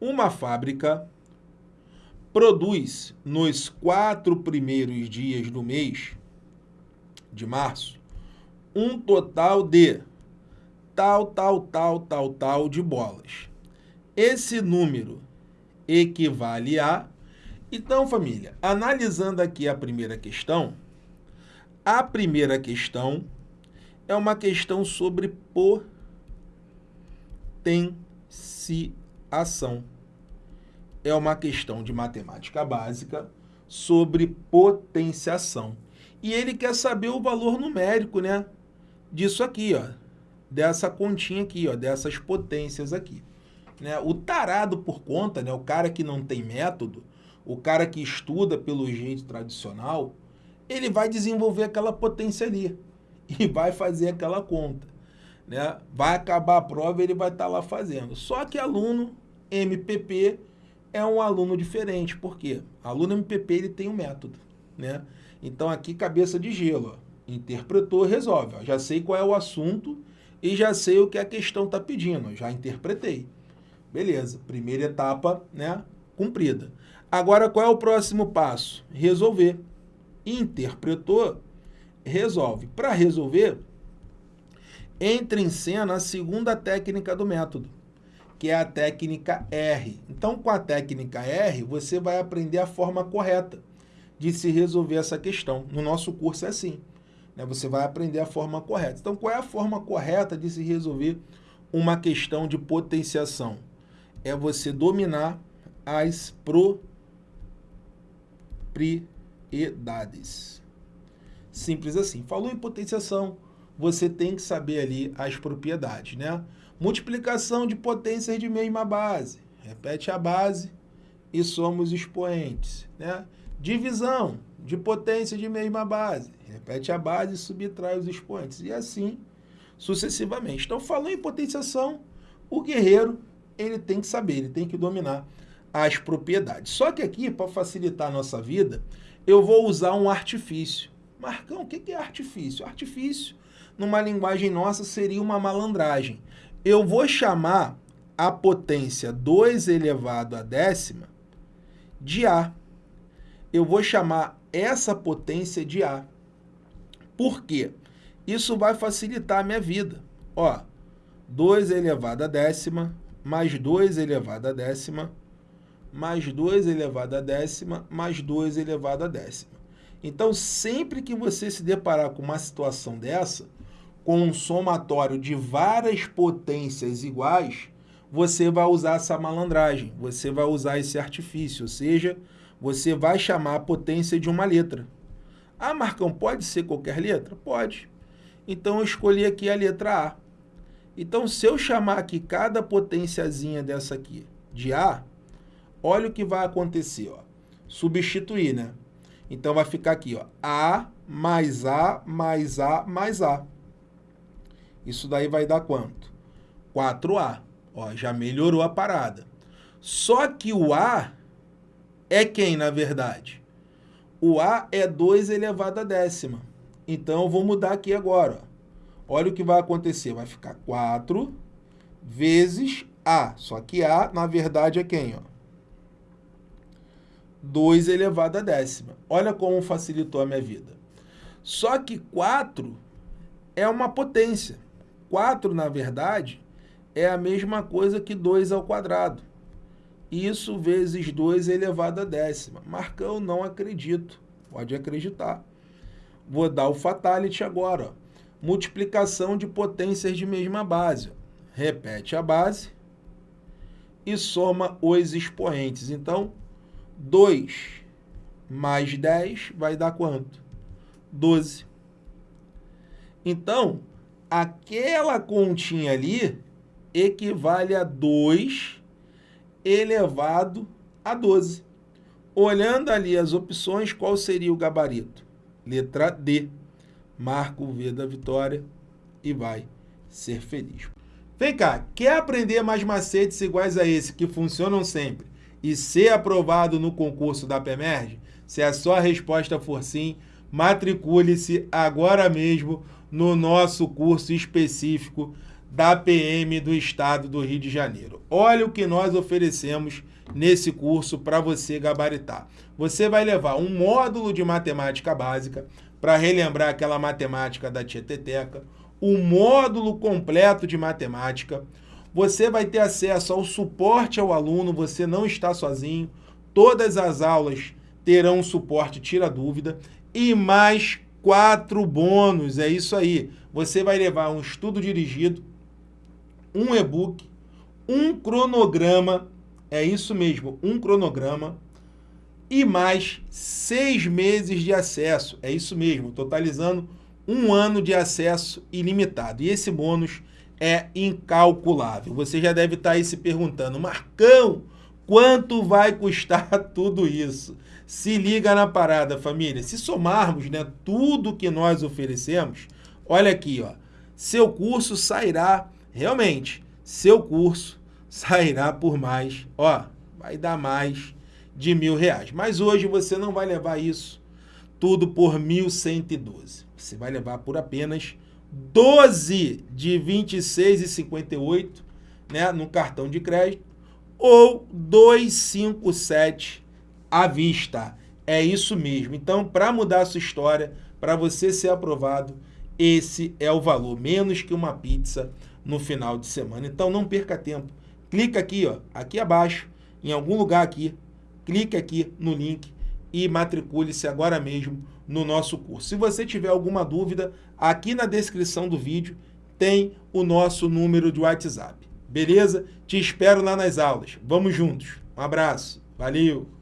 Uma fábrica produz nos quatro primeiros dias do mês de março um total de tal, tal, tal, tal, tal de bolas. Esse número equivale a... Então, família, analisando aqui a primeira questão, a primeira questão é uma questão sobre potenciação. É uma questão de matemática básica sobre potenciação. E ele quer saber o valor numérico, né? Disso aqui, ó. Dessa continha aqui, ó. Dessas potências aqui. Né? O tarado por conta, né? O cara que não tem método, o cara que estuda pelo jeito tradicional, ele vai desenvolver aquela potência ali e vai fazer aquela conta. Né? Vai acabar a prova e ele vai estar tá lá fazendo. Só que aluno MPP é um aluno diferente. Por quê? Aluno MPP ele tem um método. Né? Então aqui cabeça de gelo. Ó. Interpretou, resolve. Ó. Já sei qual é o assunto e já sei o que a questão está pedindo. Já interpretei. Beleza, primeira etapa né, cumprida. Agora, qual é o próximo passo? Resolver. Interpretou, resolve. Para resolver, entra em cena a segunda técnica do método, que é a técnica R. Então, com a técnica R, você vai aprender a forma correta de se resolver essa questão. No nosso curso é assim. Né? Você vai aprender a forma correta. Então, qual é a forma correta de se resolver uma questão de potenciação? É você dominar as propriedades. Simples assim. Falou em potenciação, você tem que saber ali as propriedades, né? Multiplicação de potências de mesma base. Repete a base e somos expoentes, né? Divisão de potência de mesma base. Repete a base e subtrai os expoentes. E assim sucessivamente. Então, falou em potenciação, o guerreiro ele tem que saber, ele tem que dominar as propriedades. Só que aqui, para facilitar a nossa vida, eu vou usar um artifício. Marcão, o que é artifício? Artifício, numa linguagem nossa, seria uma malandragem. Eu vou chamar a potência 2 elevado a décima de A. Eu vou chamar essa potência de A. Por quê? Isso vai facilitar a minha vida. Ó, 2 elevado a décima, mais 2 elevado a décima, mais 2 elevado a décima, mais 2 elevado a décima. Então, sempre que você se deparar com uma situação dessa, com um somatório de várias potências iguais, você vai usar essa malandragem, você vai usar esse artifício, ou seja, você vai chamar a potência de uma letra. Ah, Marcão, pode ser qualquer letra? Pode. Então, eu escolhi aqui a letra A. Então, se eu chamar aqui cada potenciazinha dessa aqui de A, olha o que vai acontecer. Ó. Substituir, né? Então, vai ficar aqui, ó, A mais A mais A mais A. Isso daí vai dar quanto? 4A. Ó, já melhorou a parada. Só que o A é quem, na verdade? O A é 2 elevado a décima. Então, eu vou mudar aqui agora. Olha o que vai acontecer. Vai ficar 4 vezes A. Só que A, na verdade, é quem? Ó? 2 elevado a décima. Olha como facilitou a minha vida. Só que 4 é uma potência. 4, na verdade, é a mesma coisa que 2 ao quadrado. Isso vezes 2 elevado a décima. Marcão, não acredito. Pode acreditar. Vou dar o fatality agora. Ó. Multiplicação de potências de mesma base. Repete a base e soma os expoentes. Então, 2 mais 10 vai dar quanto? 12. Então, aquela continha ali equivale a 2 elevado a 12. Olhando ali as opções, qual seria o gabarito? Letra D. Marca o V da vitória e vai ser feliz. Vem cá, quer aprender mais macetes iguais a esse que funcionam sempre e ser aprovado no concurso da PEMERG? Se a sua resposta for sim, matricule-se agora mesmo no nosso curso específico da PM do Estado do Rio de Janeiro. Olha o que nós oferecemos nesse curso para você gabaritar. Você vai levar um módulo de matemática básica para relembrar aquela matemática da Tieteteca, o um módulo completo de matemática, você vai ter acesso ao suporte ao aluno, você não está sozinho, todas as aulas terão suporte tira dúvida e mais quatro bônus, é isso aí. Você vai levar um estudo dirigido, um e-book, um cronograma, é isso mesmo, um cronograma, e mais seis meses de acesso, é isso mesmo, totalizando um ano de acesso ilimitado. E esse bônus é incalculável. Você já deve estar aí se perguntando, Marcão, quanto vai custar tudo isso? Se liga na parada, família. Se somarmos né, tudo que nós oferecemos, olha aqui, ó, seu curso sairá, realmente, seu curso sairá por mais, ó, vai dar mais de mil reais. Mas hoje você não vai levar isso tudo por 1.112. Você vai levar por apenas 12 de 26,58 né, no cartão de crédito ou 257 à vista. É isso mesmo. Então, para mudar a sua história, para você ser aprovado, esse é o valor, menos que uma pizza no final de semana. Então, não perca tempo. Clica aqui, ó, aqui abaixo, em algum lugar aqui, clique aqui no link e matricule-se agora mesmo no nosso curso. Se você tiver alguma dúvida, aqui na descrição do vídeo tem o nosso número de WhatsApp. Beleza? Te espero lá nas aulas. Vamos juntos. Um abraço. Valeu!